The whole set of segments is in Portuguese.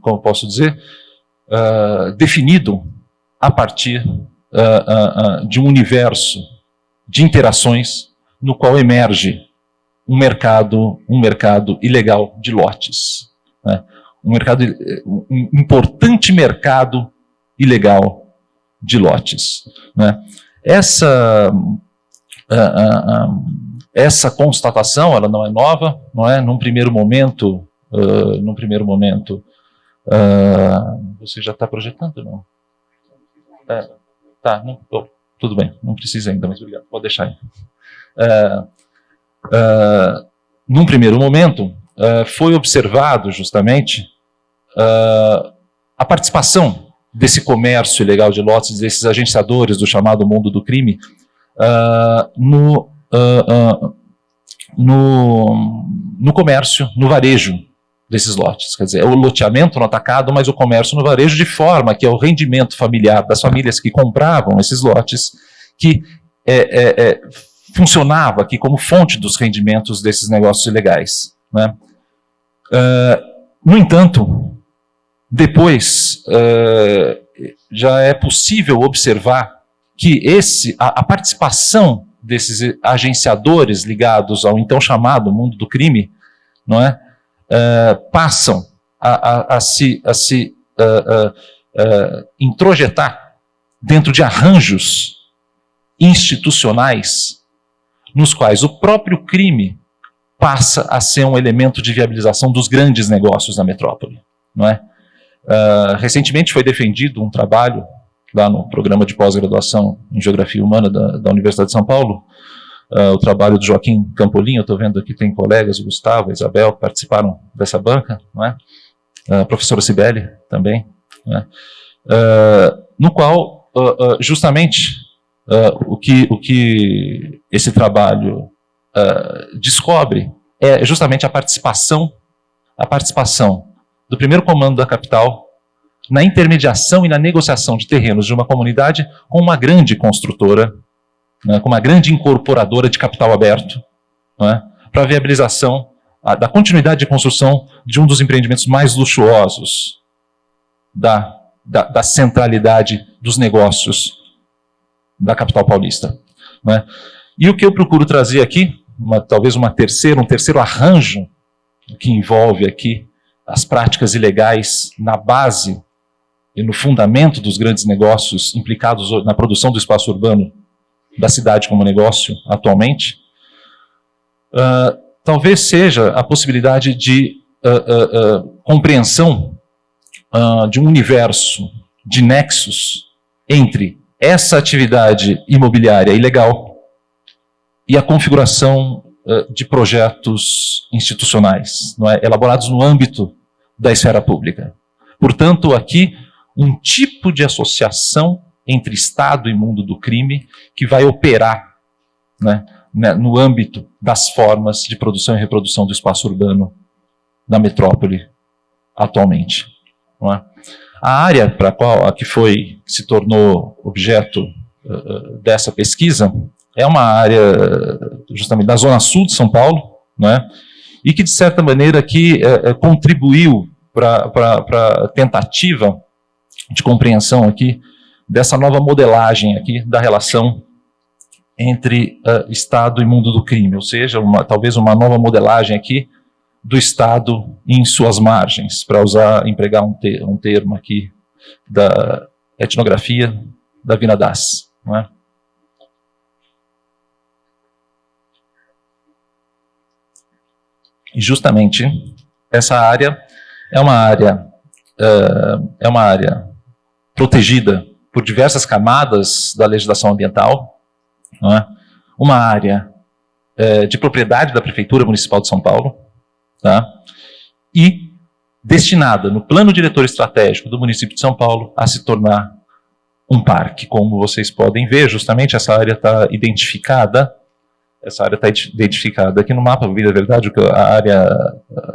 como posso dizer, definido a partir de um universo de interações no qual emerge um mercado, um mercado ilegal de lotes. Né? Um, mercado, um importante mercado ilegal de lotes. Né? Essa, uh, uh, uh, essa constatação, ela não é nova, não é? Num primeiro momento, num primeiro momento, você já está projetando, não? É, tá, não, oh, tudo bem, não precisa ainda, mas obrigado, pode deixar aí. Uh, num primeiro momento, uh, foi observado justamente uh, a participação desse comércio ilegal de lotes, desses agenciadores do chamado mundo do crime, no, no, no comércio, no varejo desses lotes. Quer dizer, é o loteamento no atacado, mas o comércio no varejo, de forma que é o rendimento familiar das famílias que compravam esses lotes, que é, é, é, funcionava aqui como fonte dos rendimentos desses negócios ilegais. Né? Uh, no entanto, depois uh, já é possível observar que esse, a, a, participação desses agenciadores ligados ao então chamado mundo do crime, não é, uh, passam a, a, a, se, a se introjetar dentro de arranjos institucionais nos quais o próprio crime passa a ser um elemento de viabilização dos grandes negócios da metrópole. Não é? Uh, recentemente foi defendido um trabalho lá no programa de pós-graduação em Geografia Humana da, da Universidade de São Paulo, uh, o trabalho do Joaquim Campolim, estou vendo aqui tem colegas, o Gustavo, a Isabel, que participaram dessa banca, não é? Uh, a professora Cibele também, é? no qual justamente Uh, o, que, o que esse trabalho uh, descobre é justamente a participação, a participação do primeiro comando da capital na intermediação e na negociação de terrenos de uma comunidade com uma grande construtora, né, com uma grande incorporadora de capital aberto, né, para a viabilização a, da continuidade de construção de um dos empreendimentos mais luxuosos da, da, da centralidade dos negócios da capital paulista. Né? E o que eu procuro trazer aqui, uma, talvez uma terceira, um terceiro arranjo que envolve aqui as práticas ilegais na base e no fundamento dos grandes negócios implicados na produção do espaço urbano da cidade como negócio atualmente, uh, talvez seja a possibilidade de uh, uh, compreensão de um universo de nexos entre essa atividade imobiliária ilegal e a configuração de projetos institucionais, é? elaborados no âmbito da esfera pública. Portanto, aqui, um tipo de associação entre Estado e mundo do crime que vai operar né, né, no âmbito das formas de produção e reprodução do espaço urbano da metrópole atualmente. É? A área para qual a que foi se tornou objeto uh, dessa pesquisa é uma área justamente da zona sul de São Paulo, né? E que de certa maneira aqui uh, contribuiu para a tentativa de compreensão aqui dessa nova modelagem aqui da relação entre uh, Estado e mundo do crime, ou seja, uma, talvez uma nova modelagem aqui do Estado em suas margens, para usar, empregar um, um, termo aqui da etnografia da Vina Das. Não é? E justamente essa área é uma área uh, é uma área protegida por diversas camadas da legislação ambiental, é? uma área uh, de propriedade da Prefeitura Municipal de São Paulo, tá? e destinada no plano diretor estratégico do município de São Paulo a se tornar um parque. Como vocês podem ver, justamente essa área está identificada, essa área está identificada aqui no mapa, vida verdade, a área,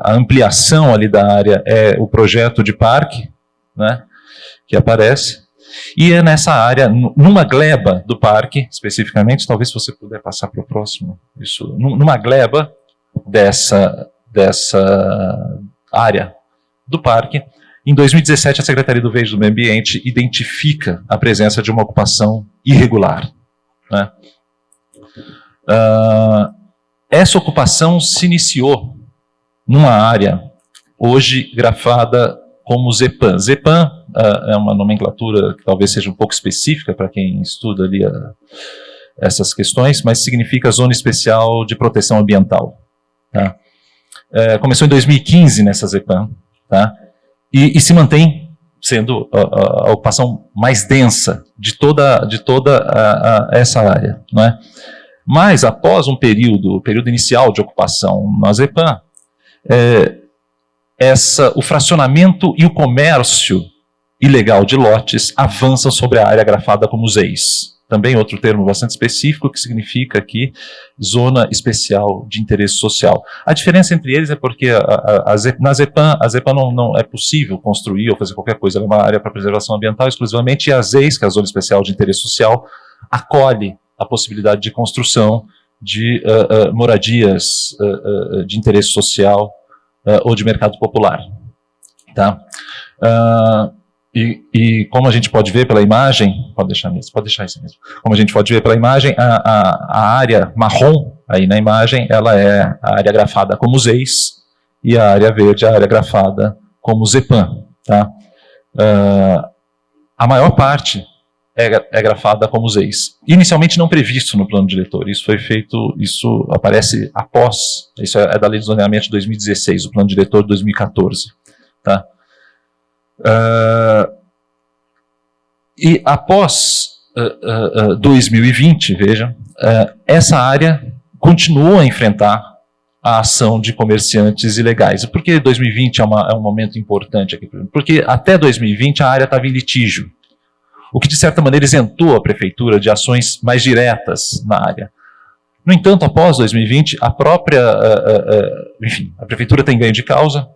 a ampliação ali da área é o projeto de parque, né, que aparece, e é nessa área, numa gleba do parque, especificamente, talvez você puder passar para o próximo, isso, numa gleba dessa, dessa área do parque. Em 2017, a Secretaria do Verde do Meio Ambiente identifica a presença de uma ocupação irregular. Né? Uh, essa ocupação se iniciou numa área hoje grafada como Zepan. Zepan uh, é uma nomenclatura que talvez seja um pouco específica para quem estuda ali a, essas questões, mas significa Zona Especial de Proteção Ambiental. Tá? É, começou em 2015 nessa Zepan, tá? e, e se mantém sendo a, a, ocupação mais densa de toda, de toda a, essa área. Não é? Mas, após um período, período inicial de ocupação na Zepan, é, essa, o fracionamento e o comércio ilegal de lotes avançam sobre a área grafada como ZEIS. Também outro termo bastante específico que significa aqui zona especial de interesse social. A diferença entre eles é porque a, a, a na ZEPAN, a ZEPAN não, não, é possível construir ou fazer qualquer coisa, ela é uma área para preservação ambiental exclusivamente, e a ZEIS, que é a zona especial de interesse social, acolhe a possibilidade de construção de uh, uh, moradias uh, de interesse social ou de mercado popular. Tá? E, e, como a gente pode ver pela imagem, pode deixar mesmo, pode deixar isso mesmo. Como a gente pode ver pela imagem, a, a, a área marrom aí na imagem, ela é a área grafada como ZEIS e a área verde a área grafada como ZEPAN. Tá? a maior parte é, é grafada como ZEIS. Inicialmente não previsto no plano diretor, isso foi feito, isso aparece após, isso é, é da lei de zoneamento de 2016, o plano diretor de 2014. Tá? Uh, e após uh, uh, 2020, vejam, essa área continua a enfrentar a ação de comerciantes ilegais. Por que 2020 é, uma, é um momento importante aqui? Porque até 2020 a área estava em litígio o que de certa maneira isentou a prefeitura de ações mais diretas na área. No entanto, após 2020, a própria, uh, enfim, a prefeitura tem ganho de causa,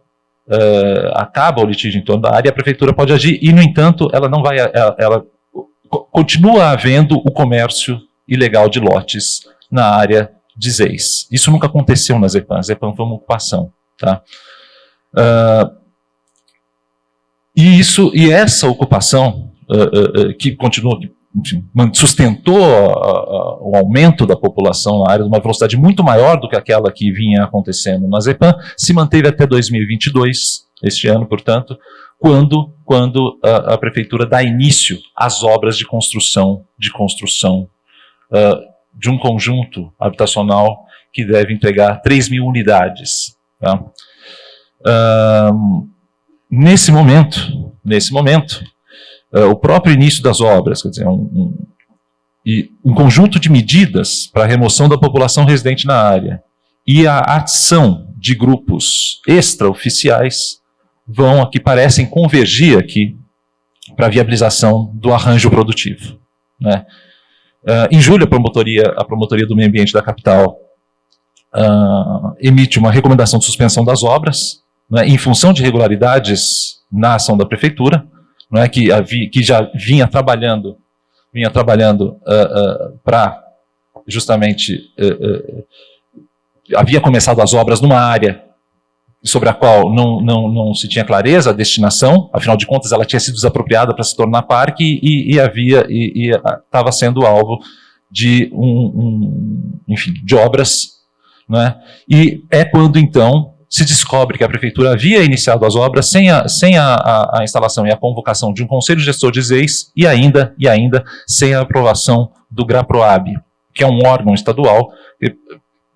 uh, acaba o litígio em torno da área, a prefeitura pode agir, e no entanto, ela não vai, ela, ela continua havendo o comércio ilegal de lotes na área de ZEIS. Isso nunca aconteceu na Zepan, a Zepan foi uma ocupação. Tá? e, isso, e essa ocupação uh, uh, que continua, enfim, sustentou o aumento da população na área de uma velocidade muito maior do que aquela que vinha acontecendo na Zepan, se manteve até 2022, este ano, portanto, quando, quando a, a prefeitura dá início às obras de construção, de construção uh, de um conjunto habitacional que deve entregar 3 mil unidades. Tá? Nesse momento, nesse momento, uh, o próprio início das obras, quer dizer, um, um, e um conjunto de medidas para a remoção da população residente na área e a ação de grupos extraoficiais vão aqui, parecem convergir aqui para a viabilização do arranjo produtivo. Né? Uh, em julho, a promotoria, a promotoria do meio ambiente da capital uh, emite uma recomendação de suspensão das obras, né, em função de irregularidades na ação da prefeitura, não é, que, havia, que já vinha trabalhando, vinha trabalhando uh, ah, uh, ah, para justamente uh, havia começado as obras numa área sobre a qual não, não, não se tinha clareza a destinação, afinal de contas ela tinha sido desapropriada para se tornar parque e, e havia e estava sendo alvo de um, um, enfim de obras, não é? E é quando então se descobre que a prefeitura havia iniciado as obras sem a, sem a, a, a instalação e a convocação de um conselho gestor de ZEIS e ainda, e ainda sem a aprovação do GRAPROAB, que é um órgão estadual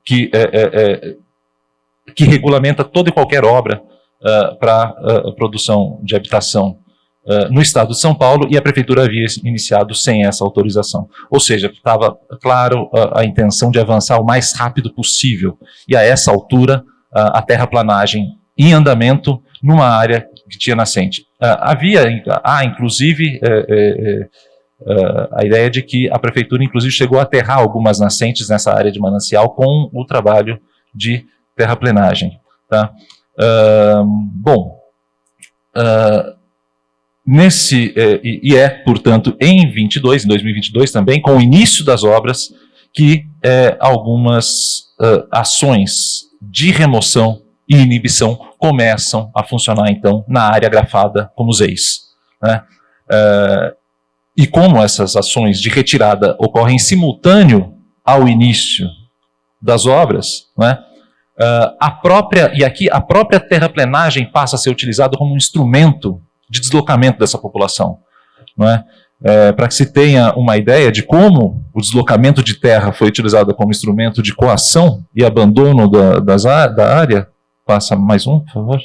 que, é, é, é, que regulamenta toda e qualquer obra uh, para uh, produção de habitação uh, no estado de São Paulo e a prefeitura havia iniciado sem essa autorização. Ou seja, estava claro a intenção de avançar o mais rápido possível e a essa altura a terraplanagem em andamento numa área que tinha nascente. havia, há inclusive, é, é, é, a ideia de que a prefeitura inclusive chegou a aterrar algumas nascentes nessa área de manancial com o trabalho de terraplenagem. Tá? bom, nesse, e é, portanto, em 22, em 2022 também, com o início das obras, que algumas ações de remoção e inibição começam a funcionar, então, na área grafada como ZEIS. Né? Uh, e como essas ações de retirada ocorrem simultâneo ao início das obras, né? Uh, a própria, e aqui a própria terraplenagem passa a ser utilizada como um instrumento de deslocamento dessa população. Não é? É, Para que se tenha uma ideia de como o deslocamento de terra foi utilizado como instrumento de coação e abandono da, das, da área, passa mais um, por favor.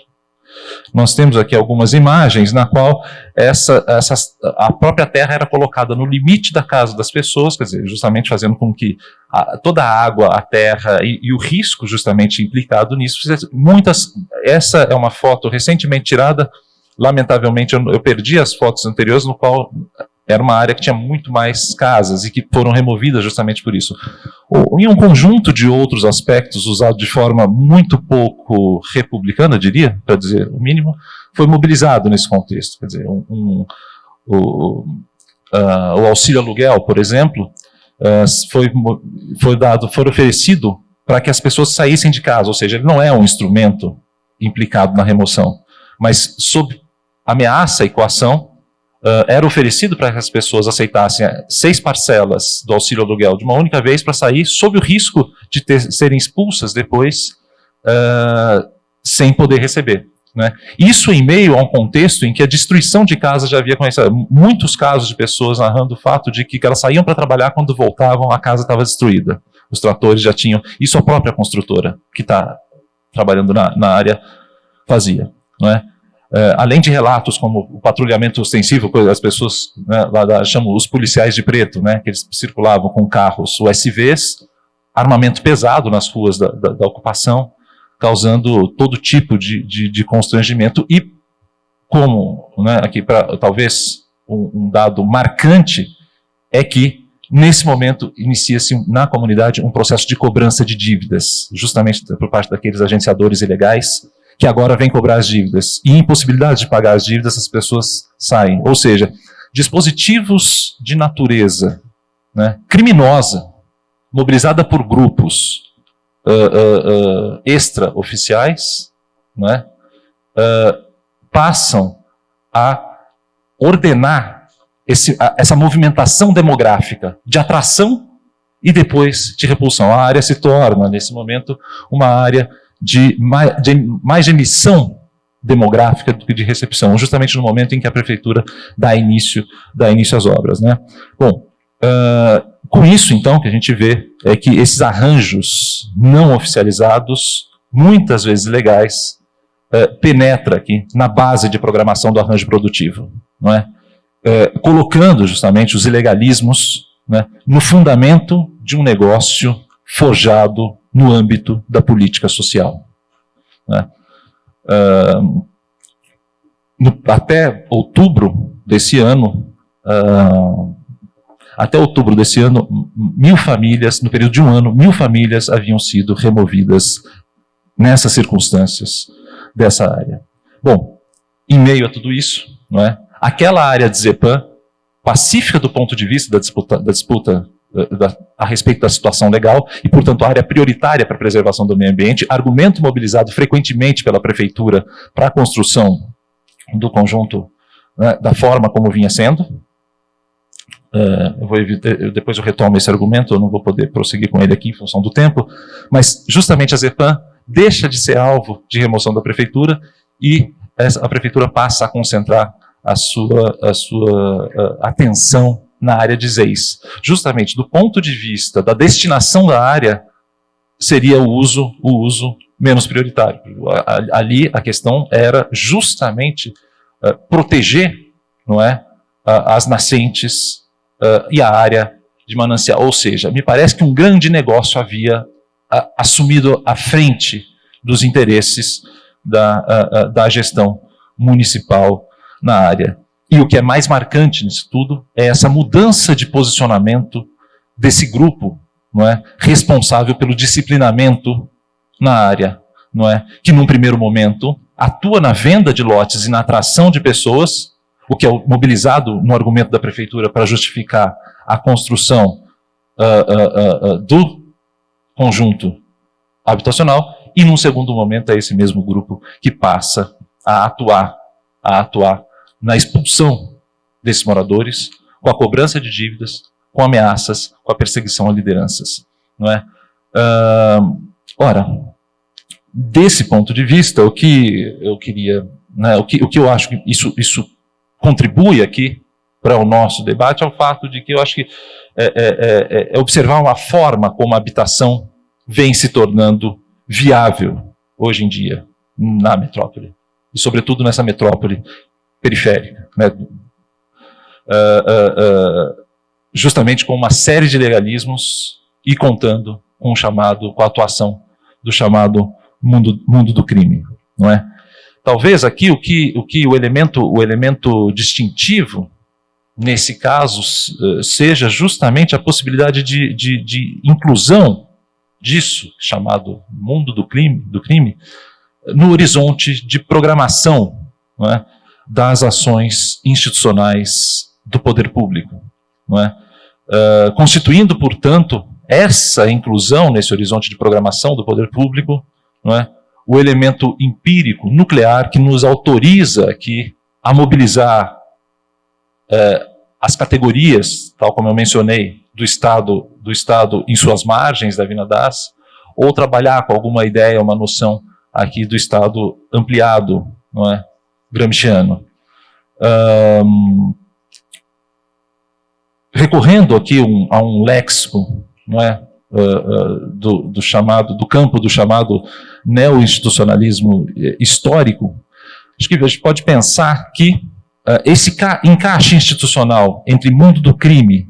Nós temos aqui algumas imagens na qual essa, essa, a própria terra era colocada no limite da casa das pessoas, quer dizer, justamente fazendo com que a, toda a água, a terra e, e, o risco justamente implicado nisso, muitas, essa é uma foto recentemente tirada, lamentavelmente eu, eu perdi as fotos anteriores, no qual era uma área que tinha muito mais casas e que foram removidas justamente por isso. Em um conjunto de outros aspectos, usado de forma muito pouco republicana, diria, para dizer o mínimo, foi mobilizado nesse contexto. Quer dizer, um, um, o, uh, o auxílio aluguel, por exemplo, uh, foi, foi dado, foi oferecido para que as pessoas saíssem de casa, ou seja, ele não é um instrumento implicado na remoção, mas sob ameaça e coação, uh, era oferecido para que as pessoas aceitassem eh, seis parcelas do auxílio aluguel de uma única vez para sair, sob o risco de ter, serem expulsas depois uh, sem poder receber. Né? Isso em meio a um contexto em que a destruição de casas já havia começado. Muitos casos de pessoas narrando o fato de que elas saíam para trabalhar, quando voltavam, a casa estava destruída. Os tratores já tinham. Isso a própria construtora, que está trabalhando na, na área, fazia. Não é? Uh, além de relatos como o patrulhamento ostensivo, as pessoas né, lá chamam os policiais de preto, né, que eles circulavam com carros USVs, armamento pesado nas ruas da, da, da ocupação, causando todo tipo de, de, de constrangimento e como, né, aqui para talvez um, um dado marcante, é que nesse momento inicia-se na comunidade um processo de cobrança de dívidas, justamente por parte daqueles agenciadores ilegais, que agora vem cobrar as dívidas. E impossibilidade de pagar as dívidas, as pessoas saem. Ou seja, dispositivos de natureza né, criminosa, mobilizada por grupos uh, uh, uh, extra-oficiais, né, passam a ordenar esse, a, essa movimentação demográfica de atração e depois de repulsão. A área se torna, nesse momento, uma área de mais, de mais emissão demográfica do que de recepção, justamente no momento em que a prefeitura dá início, dá início às obras. Né? Bom, uh, com isso, então, que a gente vê é que esses arranjos não oficializados, muitas vezes legais, uh, penetra aqui na base de programação do arranjo produtivo, não é? Uh, colocando justamente os ilegalismos né, no fundamento de um negócio forjado no âmbito da política social. Né? Uh, no, até outubro desse ano, uh, até outubro desse ano, mil famílias, no período de um ano, mil famílias haviam sido removidas nessas circunstâncias dessa área. Bom, em meio a tudo isso, não é? aquela área de Zepan, pacífica do ponto de vista da disputa, da disputa da, a respeito da situação legal e, portanto, área prioritária para a preservação do meio ambiente, argumento mobilizado frequentemente pela prefeitura para a construção do conjunto né, da forma como vinha sendo. Uh, eu vou evitar, eu, depois eu retomo esse argumento, eu não vou poder prosseguir com ele aqui em função do tempo, mas justamente a ZEPAM deixa de ser alvo de remoção da prefeitura e essa, a prefeitura passa a concentrar a sua, a sua atenção na área de ZEIS. Justamente do ponto de vista da destinação da área, seria o uso, o uso menos prioritário. Ali a questão era justamente uh, proteger não é, uh, as nascentes uh, e a área de manancial. Ou seja, me parece que um grande negócio havia assumido à frente dos interesses da, da gestão municipal na área. E o que é mais marcante nisso tudo é essa mudança de posicionamento desse grupo, não é, responsável pelo disciplinamento na área, não é, que num primeiro momento atua na venda de lotes e na atração de pessoas, o que é mobilizado no argumento da prefeitura para justificar a construção uh, uh, uh, do conjunto habitacional, e num segundo momento é esse mesmo grupo que passa a atuar, a atuar na expulsão desses moradores, com a cobrança de dívidas, com ameaças, com a perseguição a lideranças. Não é? Uh, ora, desse ponto de vista, o que eu queria, né, o, que, o que eu acho que isso, isso contribui aqui para o nosso debate é o fato de que eu acho que é, é, é, é observar uma forma como a habitação vem se tornando viável hoje em dia na metrópole, e sobretudo nessa metrópole periférica, né? uh, uh, uh, justamente com uma série de legalismos e contando com o chamado, com a atuação do chamado mundo, mundo do crime, não é? Talvez aqui o que o, que o elemento o elemento distintivo nesse caso seja justamente a possibilidade de, de, de inclusão disso chamado mundo do crime, do crime no horizonte de programação não é? Das ações institucionais do poder público, não é? Uh, constituindo, portanto, essa inclusão nesse horizonte de programação do poder público, não é? o elemento empírico, nuclear, que nos autoriza aqui a mobilizar uh, as categorias, tal como eu mencionei, do Estado, do Estado em suas margens da Vina Das, ou trabalhar com alguma ideia, uma noção aqui do Estado ampliado, não é? Gramsciano. Um, recorrendo aqui um, a um léxico, não é? Uh, uh, do, do, chamado, do campo do chamado neo-institucionalismo eh, histórico, acho que a gente pode pensar que uh, esse encaixe institucional entre mundo do crime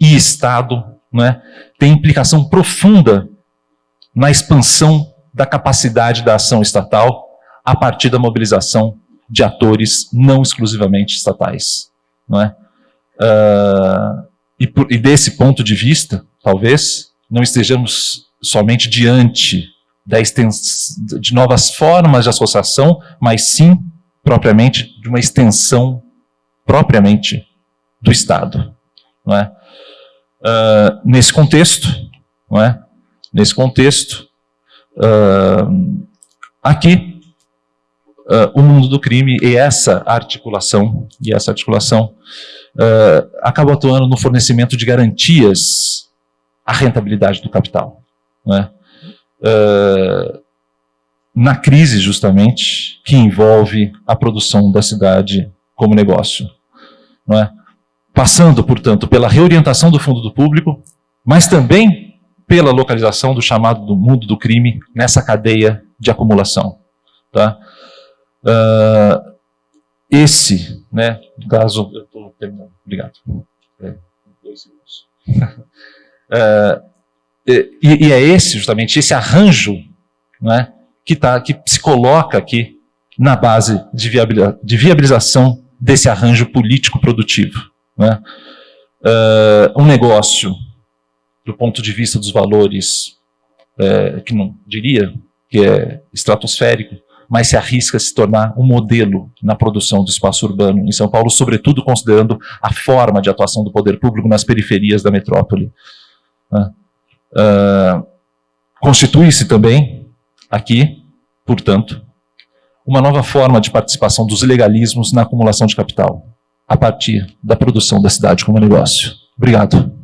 e Estado é? tem implicação profunda na expansão da capacidade da ação estatal a partir da mobilização de atores não exclusivamente estatais. Não é? Uh, e, por, e desse ponto de vista, talvez, não estejamos somente diante da de novas formas de associação, mas sim, propriamente, de uma extensão propriamente do Estado. Não é? Uh, nesse contexto, não é? nesse contexto, uh, aqui uh, o mundo do crime e essa articulação, e essa articulação uh, acaba atuando no fornecimento de garantias à rentabilidade do capital. Né? Uh, na crise, justamente, que envolve a produção da cidade como negócio. Não é? Passando, portanto, pela reorientação do fundo do público, mas também pela localização do chamado do mundo do crime nessa cadeia de acumulação. Tá? Uh, esse, né, no caso, eu estou terminando, obrigado. É, dois segundos. uh, e, e, é esse, justamente, esse arranjo né, que, tá, que se coloca aqui na base de, de viabilização desse arranjo político-produtivo. Né? Uh, um negócio, do ponto de vista dos valores, é, que não diria que é estratosférico, mas se arrisca a se tornar um modelo na produção do espaço urbano em São Paulo, sobretudo considerando a forma de atuação do poder público nas periferias da metrópole. Uh, Constitui-se também, aqui, portanto, uma nova forma de participação dos legalismos na acumulação de capital, a partir da produção da cidade como negócio. Obrigado.